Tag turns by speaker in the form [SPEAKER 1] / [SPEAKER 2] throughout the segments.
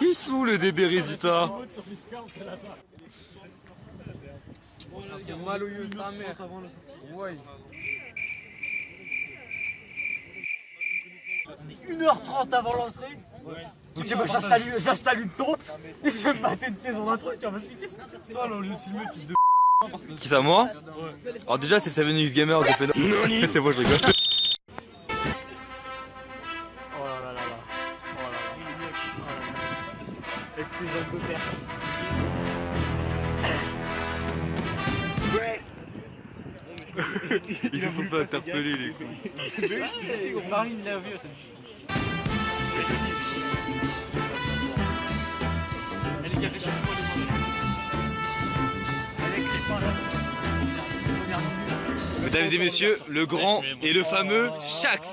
[SPEAKER 1] Il sous le DB Résita
[SPEAKER 2] Mal au sa mère. Ouais.
[SPEAKER 3] 1h30 avant l'entrée. Ok, bah j'installe j'installe une tente et je vais me mater une saison d'un truc. hein, parce que qu'est-ce que c'est ça
[SPEAKER 2] au lieu de filmer, fils de
[SPEAKER 1] Qui ça moi Alors déjà c'est 7X Gamer, j'ai fait C'est bon je rigole.
[SPEAKER 3] Oh là là là là. Oh là là. Oh là là. Avec ses jambes de père.
[SPEAKER 1] Ils se sont fait interpeller les cons.
[SPEAKER 3] Marine l'a vu à cette distance.
[SPEAKER 1] Mesdames et messieurs, le grand et le fameux Shax.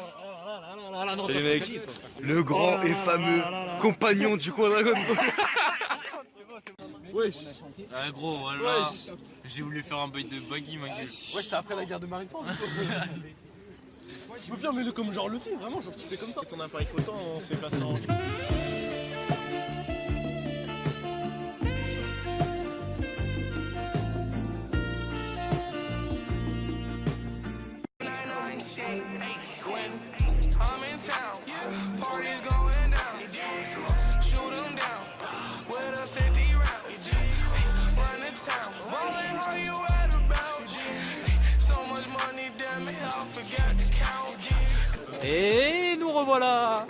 [SPEAKER 1] Salut mec. Le grand et fameux compagnon du coin dragon
[SPEAKER 2] Wesh.
[SPEAKER 4] Ah gros voilà. J'ai voulu faire un bail de baggy ma gueule.
[SPEAKER 2] Wesh, c'est après la guerre de Marie Tu peux bien, mets-le comme genre le film, vraiment, genre tu fais comme ça. Ton appareil photo, on se fait passer en.
[SPEAKER 3] Et nous revoilà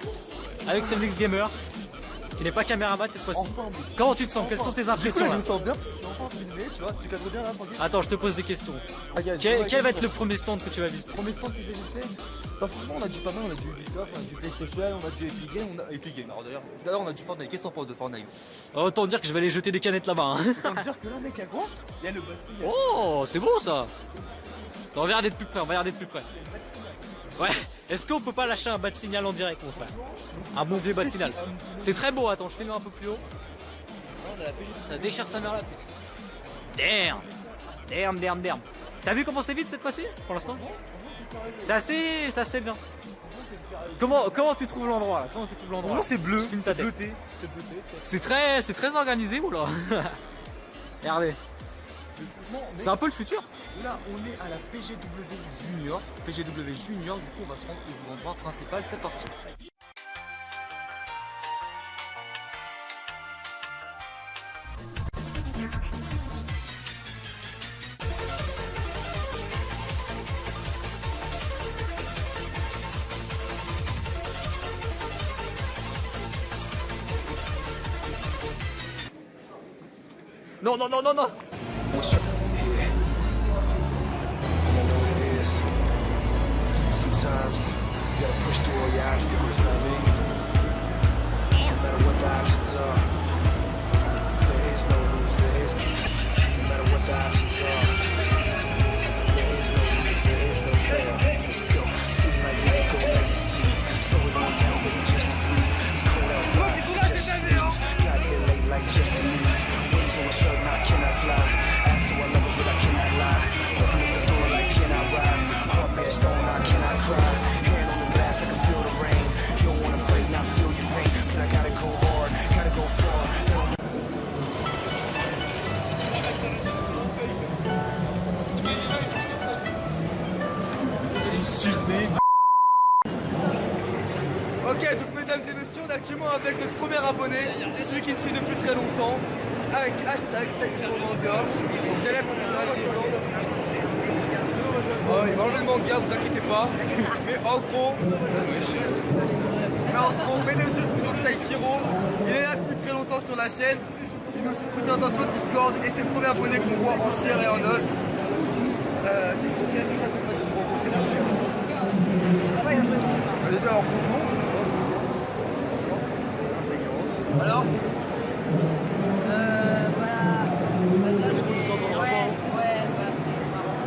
[SPEAKER 3] avec Semlix Gamer qui n'est pas caméraman cette fois-ci. Comment tu te sens? Quelles sont tes impressions
[SPEAKER 2] je
[SPEAKER 3] là
[SPEAKER 2] me sens bien, je suis enfin filmé, tu vois, tu cadres bien là, tranquille.
[SPEAKER 3] Attends, je te pose des questions.
[SPEAKER 2] Regarde,
[SPEAKER 3] Quel, va être le premier stand que tu vas visiter?
[SPEAKER 2] Premier stand que j'ai visité Bah franchement on a du pas mal, on a du Ubisoft, on a du PlayStation, on a du Epic Game, on a Epic Game alors d'ailleurs. D'ailleurs on a du Fortnite, qu'est-ce qu'on pense de Fortnite
[SPEAKER 3] Autant dire que je vais aller jeter des canettes là-bas. hein.
[SPEAKER 2] Autant dire que là mec à quoi Il y a le.
[SPEAKER 3] Oh, c'est beau ça On va regarder de plus près, on va regarder de plus près. Ouais, est-ce qu'on peut pas lâcher un bas de signal en direct mon frère Un bon vieux bas de signal. C'est très beau, attends, je filme un peu plus haut. Ça déchire sa mère la pute. Damn Damn, damn, damn. T'as vu comment c'est vite cette fois-ci pour l'instant? C'est assez, c'est assez bien. Comment, comment tu trouves l'endroit là? Comment tu trouves l'endroit?
[SPEAKER 2] C'est bleu, c'est bleuté, c'est
[SPEAKER 3] très, c'est très organisé, oula. Regardez, c'est un peu le futur.
[SPEAKER 2] Là, on est à la PGW Junior. PGW Junior, du coup, on va se rendre au endroit principal. C'est parti.
[SPEAKER 3] Non, non, non, non, non.
[SPEAKER 5] Obstacles, I mean? On
[SPEAKER 2] actuellement avec notre premier abonné, celui qui me suit depuis très longtemps, avec hashtag Manga. Vous allez Oh, il va enlever le manga, vous inquiétez pas. Mais en gros, mais en gros, mesdames et messieurs, je présente Saikiro. Il est là depuis très longtemps sur la chaîne. Il nous très attention sur Discord et c'est le premier abonné qu'on voit en chair et en os. Euh, c'est pour quelle raison ça te fait de me rencontrer en chair? Bah, Déjà, alors bonjour. Alors
[SPEAKER 6] Euh, voilà. Bah, déjà, je Ouais, ouais, bah, c'est marrant.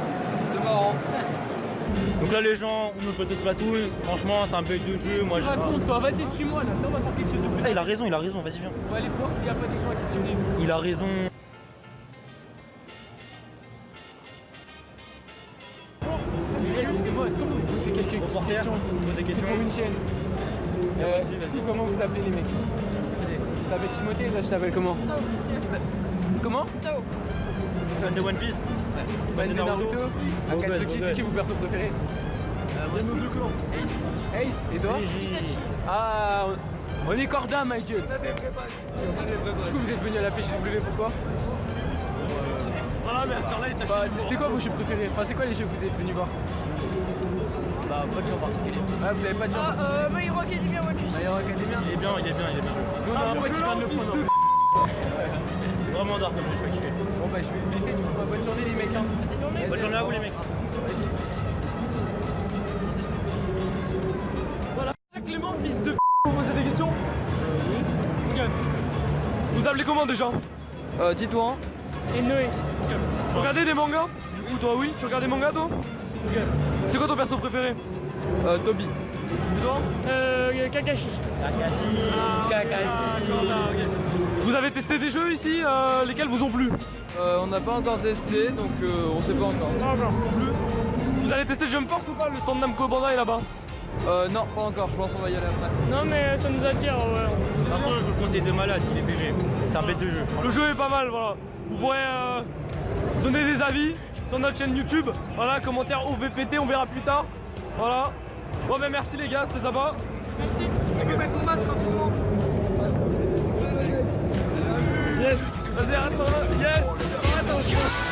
[SPEAKER 2] C'est marrant.
[SPEAKER 3] Donc là,
[SPEAKER 6] les gens, on me peut Splatoon, franchement c'est un bug de jeu, moi je...
[SPEAKER 7] racontes toi, vas-y suis-moi là, on va faire quelque chose de plus.
[SPEAKER 6] Ah, il a raison, il a raison, vas-y viens.
[SPEAKER 7] On va aller voir s'il n'y a pas des gens à questionner.
[SPEAKER 6] Il a raison.
[SPEAKER 7] Euh, vous, comment vous appelez les mecs Je t'appelle Timothée, toi je t'appelle comment Comment
[SPEAKER 6] Fan de One Piece
[SPEAKER 7] Fan de Naruto Akatsuki, c'est qui vos persos préférés Moi nos deux clans. Ace. Ace, et toi Ah, on est corda ma gueule. Du coup vous êtes venu à la PGW pourquoi
[SPEAKER 6] Voilà mais à ce temps-là il t'a
[SPEAKER 7] Bah, c'est c'est quoi vos jeux préférés? Enfin c'est quoi les jeux que vous êtes venus voir? Bah pas de jeux en particulier Ah vous avez pas de
[SPEAKER 8] Ah, euh, My Hero Academia.
[SPEAKER 7] My Hero Academia
[SPEAKER 6] Il est bien, il est bien, il est bien.
[SPEAKER 7] Nous, on a un pote qui vient de le prendre
[SPEAKER 6] Vraiment dark comme je vais kiffer.
[SPEAKER 7] Bon bah je vais te laisser du coup, bonne journée les mecs hein.
[SPEAKER 6] Bonne journée à vous les mecs.
[SPEAKER 7] Clément, fils de p***, vous posez des questions Oui. Vous appelez comment déjà? Euh, Titouan. Et Noé. Tu regardais des mangas? Du coup, toi, oui Tu regardes des mangas, toi? C'est quoi ton perso préféré Euh, Toby. Et toi Euh, Kakashi. Kakashi. Kakashi. Vous avez testé des jeux ici euh, Lesquels vous ont plu
[SPEAKER 2] Euh, on n'a pas encore testé, donc euh, on sait pas encore.
[SPEAKER 7] Pas encore. Vous allez tester Jump Force ou pas Le stand Namco Bandai là-bas
[SPEAKER 2] Euh, non, pas encore, je pense qu'on va y aller après.
[SPEAKER 7] Non, mais ça nous attire, ouais.
[SPEAKER 6] Par contre je vous le conseille de malade s'il est BG. C'est un bête de jeu.
[SPEAKER 7] Le jeu est pas mal, voilà. Vous pourrez euh, donner des avis sur notre chaîne YouTube. Voilà, commentaire OVPT, on verra plus tard. Voilà. Bon, ben merci les gars, c'était sympa. Merci. Tranquillement. Yes. Vas-y, arrête Yes.